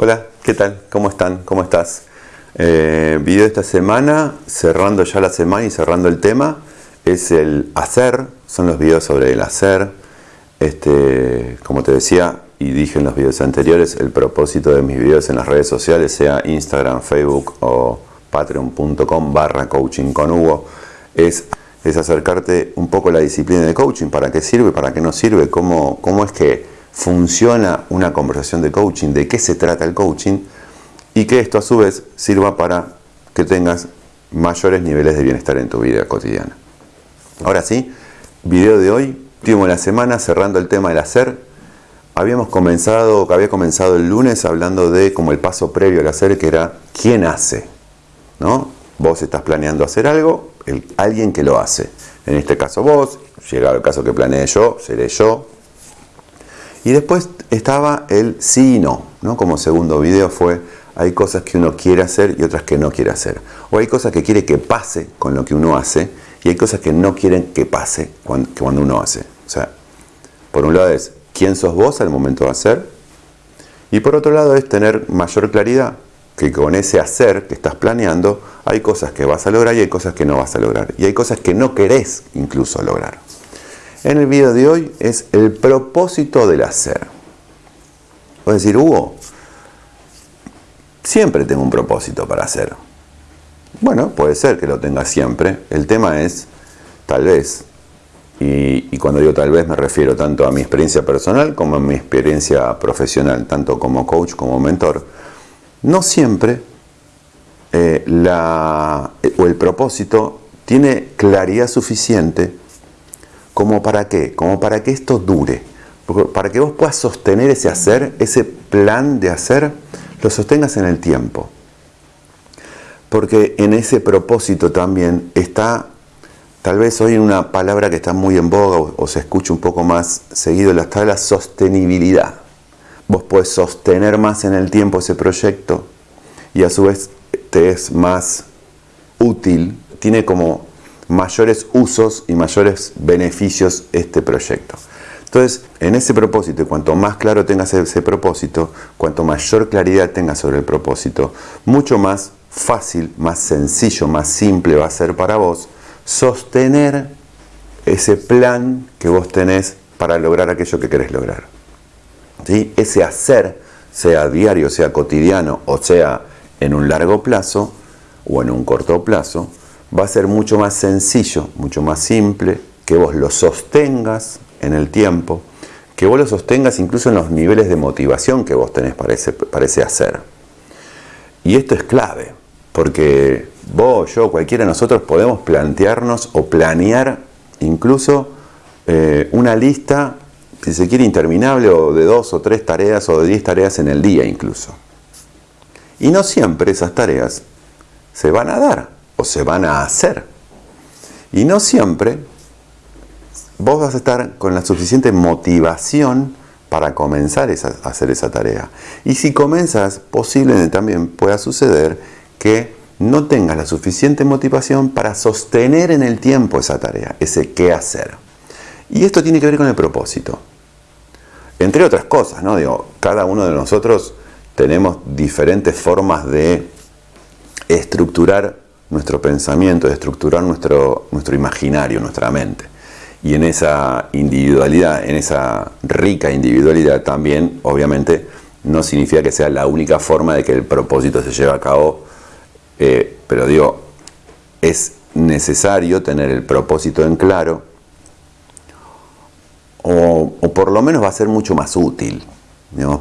Hola, ¿qué tal? ¿Cómo están? ¿Cómo estás? Eh, video de esta semana, cerrando ya la semana y cerrando el tema, es el hacer, son los videos sobre el hacer. Este, como te decía y dije en los videos anteriores, el propósito de mis videos en las redes sociales, sea Instagram, Facebook o patreon.com barra coaching con Hugo, es, es acercarte un poco a la disciplina de coaching, para qué sirve, para qué no sirve, cómo, cómo es que funciona una conversación de coaching, de qué se trata el coaching y que esto a su vez sirva para que tengas mayores niveles de bienestar en tu vida cotidiana. Ahora sí, video de hoy, último de la semana, cerrando el tema del hacer. Habíamos comenzado, había comenzado el lunes hablando de como el paso previo al hacer, que era quién hace. ¿no? Vos estás planeando hacer algo, el, alguien que lo hace. En este caso vos, llegado el caso que planeé yo, seré yo. Y después estaba el sí y no, ¿no? Como segundo video fue, hay cosas que uno quiere hacer y otras que no quiere hacer. O hay cosas que quiere que pase con lo que uno hace y hay cosas que no quieren que pase cuando, cuando uno hace. O sea, por un lado es quién sos vos al momento de hacer y por otro lado es tener mayor claridad que con ese hacer que estás planeando hay cosas que vas a lograr y hay cosas que no vas a lograr. Y hay cosas que no querés incluso lograr. En el video de hoy es el propósito del hacer. Voy a decir, Hugo, siempre tengo un propósito para hacer. Bueno, puede ser que lo tenga siempre. El tema es, tal vez, y, cuando digo tal vez me refiero tanto a mi experiencia personal como a mi experiencia profesional, tanto como coach como mentor, no siempre eh, la, o el propósito tiene claridad suficiente como para qué, como para que esto dure, para que vos puedas sostener ese hacer, ese plan de hacer, lo sostengas en el tiempo. Porque en ese propósito también está, tal vez hoy una palabra que está muy en boga o, o se escucha un poco más seguido, está la sostenibilidad. Vos podés sostener más en el tiempo ese proyecto y a su vez te es más útil, tiene como mayores usos y mayores beneficios este proyecto. Entonces, en ese propósito, y cuanto más claro tengas ese propósito, cuanto mayor claridad tengas sobre el propósito, mucho más fácil, más sencillo, más simple va a ser para vos sostener ese plan que vos tenés para lograr aquello que querés lograr. Ese hacer, sea diario, sea cotidiano o sea en un largo plazo o en un corto plazo, va a ser mucho más sencillo, mucho más simple, que vos lo sostengas en el tiempo, que vos lo sostengas incluso en los niveles de motivación que vos tenés para ese, hacer. Y esto es clave, porque vos, yo, cualquiera de nosotros podemos plantearnos o planear incluso eh, una lista si se quiere, interminable o de dos o tres tareas o de diez tareas en el día incluso. Y no siempre esas tareas se van a dar o se van a hacer. Y no siempre vos vas a estar con la suficiente motivación para comenzar a hacer esa tarea. Y si comenzas, posiblemente también pueda suceder que no tengas la suficiente motivación para sostener en el tiempo esa tarea, ese qué hacer. Y esto tiene que ver con el propósito. Entre otras cosas, ¿no? Digo, cada uno de nosotros tenemos diferentes formas de estructurar nuestro pensamiento, de estructurar nuestro, nuestro imaginario, nuestra mente. Y en esa individualidad, en esa rica individualidad también, obviamente, no significa que sea la única forma de que el propósito se lleve a cabo, eh, pero digo, es necesario tener el propósito en claro o, por lo menos va a ser mucho más útil.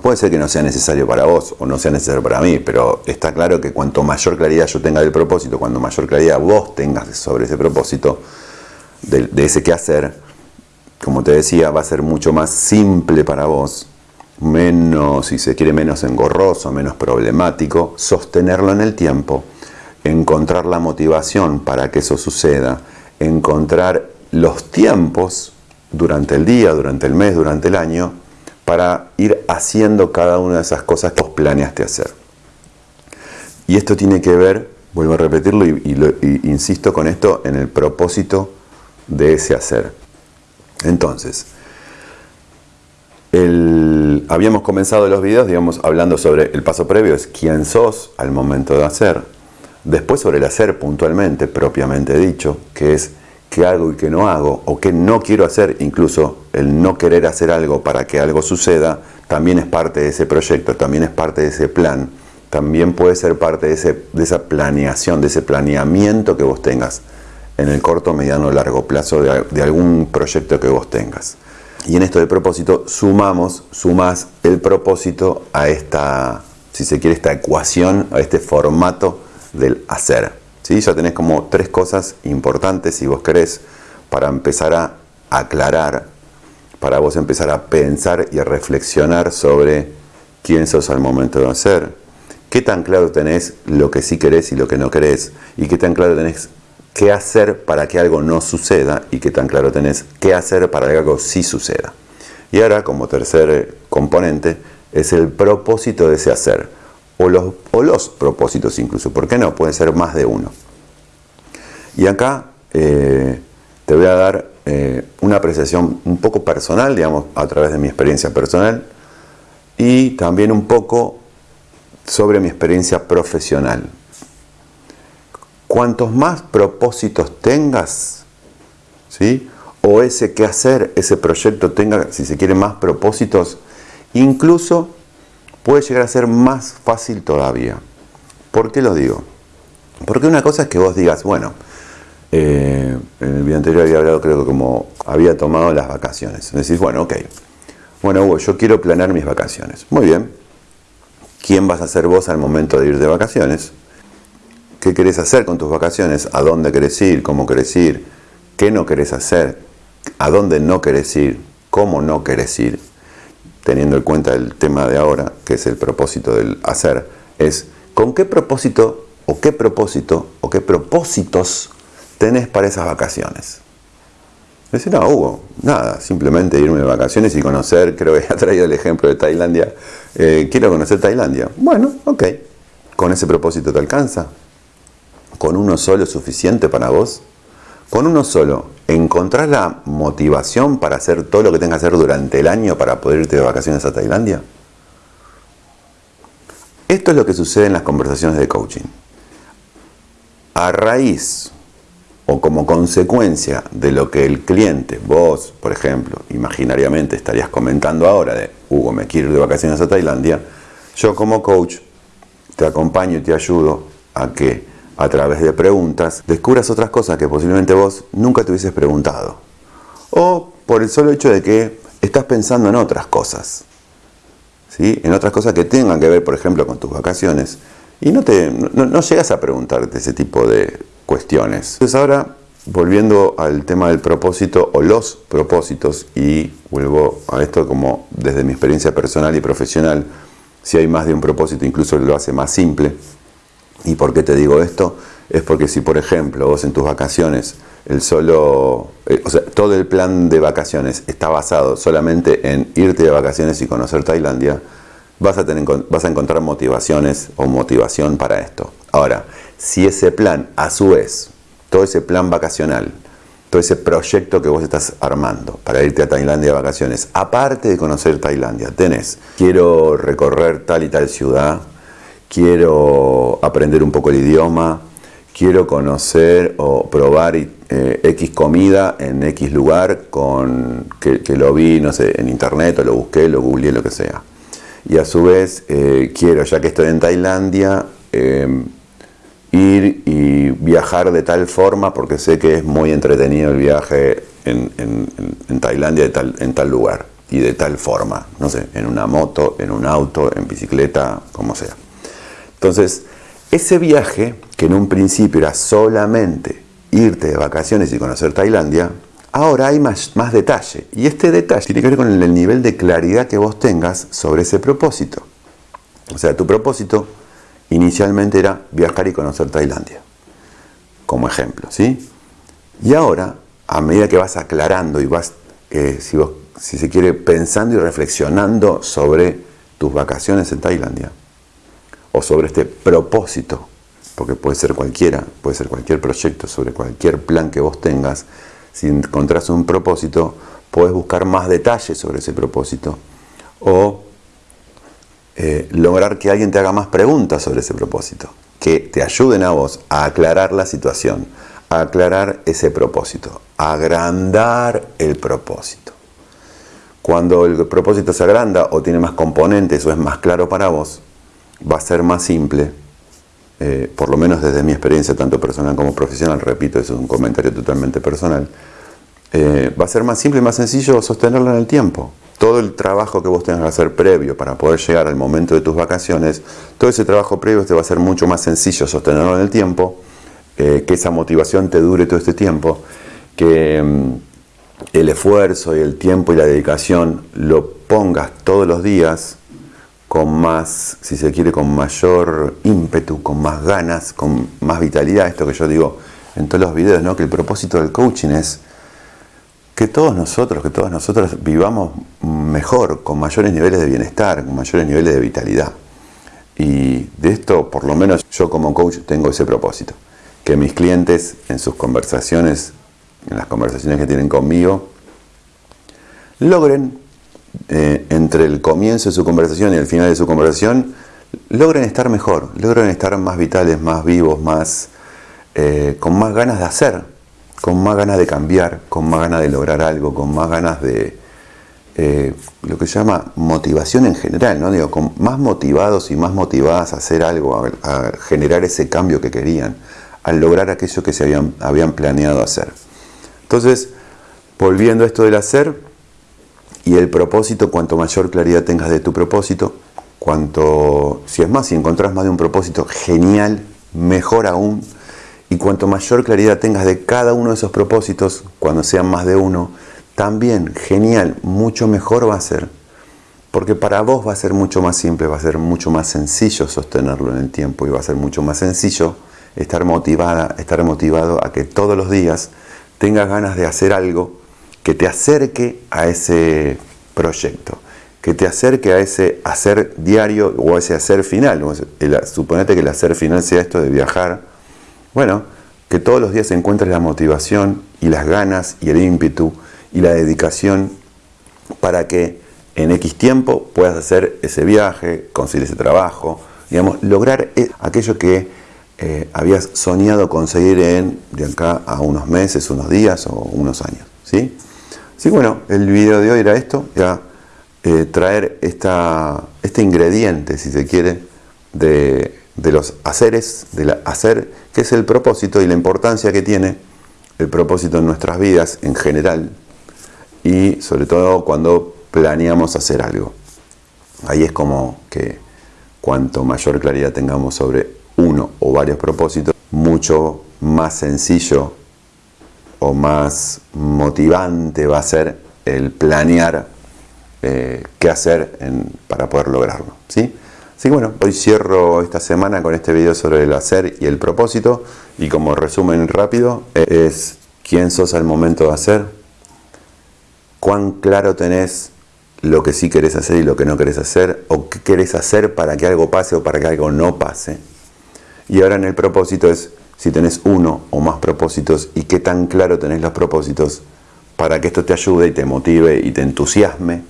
Puede ser que no sea necesario para vos o no sea necesario para mí, pero está claro que cuanto mayor claridad yo tenga del propósito, cuanto mayor claridad vos tengas sobre ese propósito, de, de ese qué hacer, como te decía, va a ser mucho más simple para vos, menos, si se quiere, menos engorroso, menos problemático, sostenerlo en el tiempo, encontrar la motivación para que eso suceda, encontrar los tiempos durante el día, durante el mes, durante el año, para ir haciendo cada una de esas cosas que vos planeaste hacer. Y esto tiene que ver, vuelvo a repetirlo y, insisto con esto, en el propósito de ese hacer. Entonces, habíamos comenzado los videos, digamos, hablando sobre el paso previo, es quién sos al momento de hacer. Después sobre el hacer puntualmente, propiamente dicho, que es qué hago y qué no hago, o qué no quiero hacer, incluso el no querer hacer algo para que algo suceda, también es parte de ese proyecto, también es parte de ese plan, también puede ser parte de, ese, de esa planeación, de ese planeamiento que vos tengas en el corto, mediano o largo plazo de, de algún proyecto que vos tengas. Y en esto de propósito sumamos, sumas el propósito a esta, si se quiere, esta ecuación, a este formato del hacer. ¿Sí? Ya tenés como tres cosas importantes, si vos querés, para empezar a aclarar, para vos empezar a pensar y a reflexionar sobre quién sos al momento de hacer, qué tan claro tenés lo que sí querés y lo que no querés, y qué tan claro tenés qué hacer para que algo no suceda y qué tan claro tenés qué hacer para que algo sí suceda. Y ahora, como tercer componente, es el propósito de ese hacer, o los, o los propósitos incluso, ¿por qué no? Pueden ser más de uno. Y acá eh, te voy a dar eh, una apreciación un poco personal, digamos, a través de mi experiencia personal, y también un poco sobre mi experiencia profesional cuantos más propósitos tengas, ¿sí? o ese que hacer, ese proyecto tenga, si se quiere, más propósitos, incluso puede llegar a ser más fácil todavía. ¿Por qué lo digo? Porque una cosa es que vos digas, bueno, eh, en el video anterior había hablado, creo que como había tomado las vacaciones. Decís, bueno, ok, bueno Hugo, yo quiero planear mis vacaciones. Muy bien, ¿quién vas a ser vos al momento de ir de vacaciones? qué querés hacer con tus vacaciones, a dónde querés ir, cómo querés ir, qué no querés hacer, a dónde no querés ir, cómo no querés ir, teniendo en cuenta el tema de ahora, que es el propósito del hacer, es con qué propósito o qué propósito o qué propósitos tenés para esas vacaciones. Decir, no, Hugo, nada, simplemente irme de vacaciones y conocer, creo que ha traído el ejemplo de Tailandia, eh, quiero conocer Tailandia. Bueno, ok, con ese propósito te alcanza, con uno solo es suficiente para vos? Con uno solo, ¿encontrás la motivación para hacer todo lo que tengas que hacer durante el año para poder irte de vacaciones a Tailandia? Esto es lo que sucede en las conversaciones de coaching. A raíz o como consecuencia de lo que el cliente, vos, por ejemplo, imaginariamente estarías comentando ahora de Hugo, me quiero ir de vacaciones a Tailandia, yo como coach te acompaño y te ayudo a que a través de preguntas, descubras otras cosas que posiblemente vos nunca te hubieses preguntado. O por el solo hecho de que estás pensando en otras cosas. ¿sí? En otras cosas que tengan que ver, por ejemplo, con tus vacaciones. Y no, te, no, llegas a preguntarte ese tipo de cuestiones. Entonces ahora, volviendo al tema del propósito o los propósitos, y vuelvo a esto como desde mi experiencia personal y profesional, si hay más de un propósito, incluso lo hace más simple ¿Y por qué te digo esto? Es porque si, por ejemplo, vos en tus vacaciones, el solo, eh, o sea, todo el plan de vacaciones está basado solamente en irte de vacaciones y conocer Tailandia, vas a, tener, vas a encontrar motivaciones o motivación para esto. Ahora, si ese plan, a su vez, todo ese plan vacacional, todo ese proyecto que vos estás armando para irte a Tailandia de vacaciones, aparte de conocer Tailandia, tenés, quiero recorrer tal y tal ciudad, quiero aprender un poco el idioma, quiero conocer o probar eh, X comida en X lugar con, que, lo vi, no sé, en internet o lo busqué, lo googleé, lo que sea. Y a su vez eh, quiero, ya que estoy en Tailandia, em, ir y viajar de tal forma, porque sé que es muy entretenido el viaje en, en Tailandia tal, en tal lugar y de tal forma, no sé, en una moto, en un auto, en bicicleta, como sea. Entonces, ese viaje, que en un principio era solamente irte de vacaciones y conocer Tailandia, ahora hay más, más detalle. Y este detalle tiene que ver con el nivel de claridad que vos tengas sobre ese propósito. O sea, tu propósito inicialmente era viajar y conocer Tailandia, como ejemplo, ¿sí? Y ahora, a medida que vas aclarando y vas, eh, si, si se quiere, pensando y reflexionando sobre tus vacaciones en Tailandia, o sobre este propósito, porque puede ser cualquiera, puede ser cualquier proyecto, sobre cualquier plan que vos tengas, si encontrás un propósito, podés buscar más detalles sobre ese propósito O eh, lograr que alguien te haga más preguntas sobre ese propósito, que te ayuden a vos a aclarar la situación, a aclarar ese propósito, a agrandar el propósito. Cuando el propósito se agranda o tiene más componentes o es más claro para vos, va a ser más simple, eh, por lo menos desde mi experiencia tanto personal como profesional, repito, eso es un comentario totalmente personal, eh, va a ser más simple y más sencillo sostenerlo en el tiempo. Todo el trabajo que vos tengas que hacer previo para poder llegar al momento de tus vacaciones, todo ese trabajo previo te va a ser mucho más sencillo sostenerlo en el tiempo, eh, que esa motivación te dure todo este tiempo, que... Mm, el esfuerzo y el tiempo y la dedicación lo pongas todos los días con más, si se quiere, con mayor ímpetu, con más ganas, con más vitalidad, esto que yo digo en todos los videos, ¿no? que el propósito del coaching es que todos nosotros, que todas nosotras vivamos mejor, con mayores niveles de bienestar, con mayores niveles de vitalidad. Y de esto, por lo menos yo como coach tengo ese propósito, que mis clientes en sus conversaciones en las conversaciones que tienen conmigo, logren, eh, entre el comienzo de su conversación y el final de su conversación, logren estar mejor, logren estar más vitales, más vivos, más, eh, con más ganas de hacer, con más ganas de cambiar, con más ganas de lograr algo, con más ganas de eh, lo que se llama motivación en general, ¿no? Digo, con más motivados y más motivadas a hacer algo, a, generar ese cambio que querían, a lograr aquello que se habían, habían planeado hacer. Entonces, volviendo a esto del hacer y el propósito, cuanto mayor claridad tengas de tu propósito, cuanto, si es más, si encontrás más de un propósito, genial, mejor aún. Y cuanto mayor claridad tengas de cada uno de esos propósitos, cuando sean más de uno, también genial, mucho mejor va a ser. Porque para vos va a ser mucho más simple, va a ser mucho más sencillo sostenerlo en el tiempo y va a ser mucho más sencillo estar motivada, estar motivado a que todos los días tengas ganas de hacer algo que te acerque a ese proyecto, que te acerque a ese hacer diario o a ese hacer final. suponete que el hacer final sea esto de viajar. Bueno, que todos los días encuentres la motivación y las ganas y el ímpetu y la dedicación para que en X tiempo puedas hacer ese viaje, conseguir ese trabajo, digamos, lograr e, aquello que eh, habías soñado conseguir en de acá a unos meses, unos días o unos años. ¿sí? Así bueno, el video de hoy era esto, ya eh, traer esta, este ingrediente, si se quiere, de, de los haceres, de hacer, que es el propósito y la importancia que tiene el propósito en nuestras vidas en general y sobre todo cuando planeamos hacer algo. Ahí es como que cuanto mayor claridad tengamos sobre uno o varios propósitos, mucho más sencillo o más motivante va a ser el planear eh, qué hacer para poder lograrlo. ¿sí? Así que bueno, hoy cierro esta semana con este video sobre el hacer y el propósito y como resumen rápido es quién sos al momento de hacer, cuán claro tenés lo que sí querés hacer y lo que no querés hacer, o qué querés hacer para que algo pase o para que algo no pase. Y ahora en el propósito es si tenés uno o más propósitos y qué tan claro tenés los propósitos para que esto te ayude y te motive y te entusiasme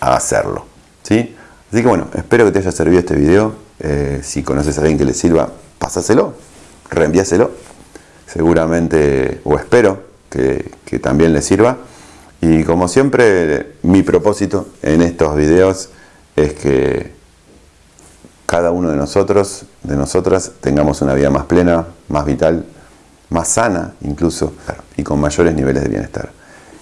a hacerlo. ¿sí? Así que bueno, espero que te haya servido este video. Eh, si conoces a alguien que le sirva, pásaselo, reenvíaselo. Seguramente, o espero que, que también le sirva. Y como siempre, mi propósito en estos videos es que cada uno de nosotros, de nosotras, tengamos una vida más plena, más vital, más sana incluso, y con mayores niveles de bienestar.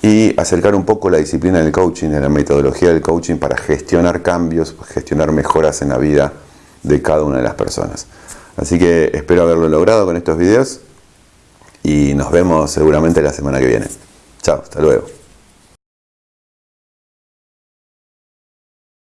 Y acercar un poco la disciplina del coaching, de la metodología del coaching para gestionar cambios, gestionar mejoras en la vida de cada una de las personas. Así que espero haberlo logrado con estos videos y nos vemos seguramente la semana que viene. Chao, hasta luego.